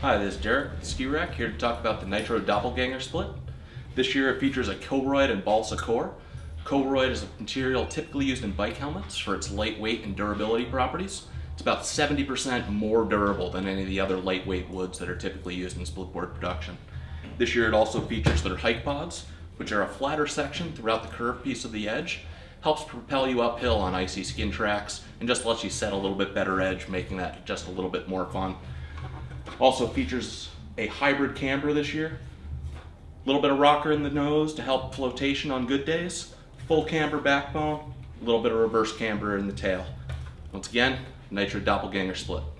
Hi, this is Derek with Ski Rack here to talk about the Nitro Doppelganger split. This year it features a Koroyd and balsa core. Koroyd is a material typically used in bike helmets for its lightweight and durability properties. It's about 70% more durable than any of the other lightweight woods that are typically used in splitboard production. This year it also features their hike pods, which are a flatter section throughout the curved piece of the edge, helps propel you uphill on icy skin tracks, and just lets you set a little bit better edge, making that just a little bit more fun. Also features a hybrid camber this year. A little bit of rocker in the nose to help flotation on good days. Full camber backbone, a little bit of reverse camber in the tail. Once again, Nitro Doppelganger split.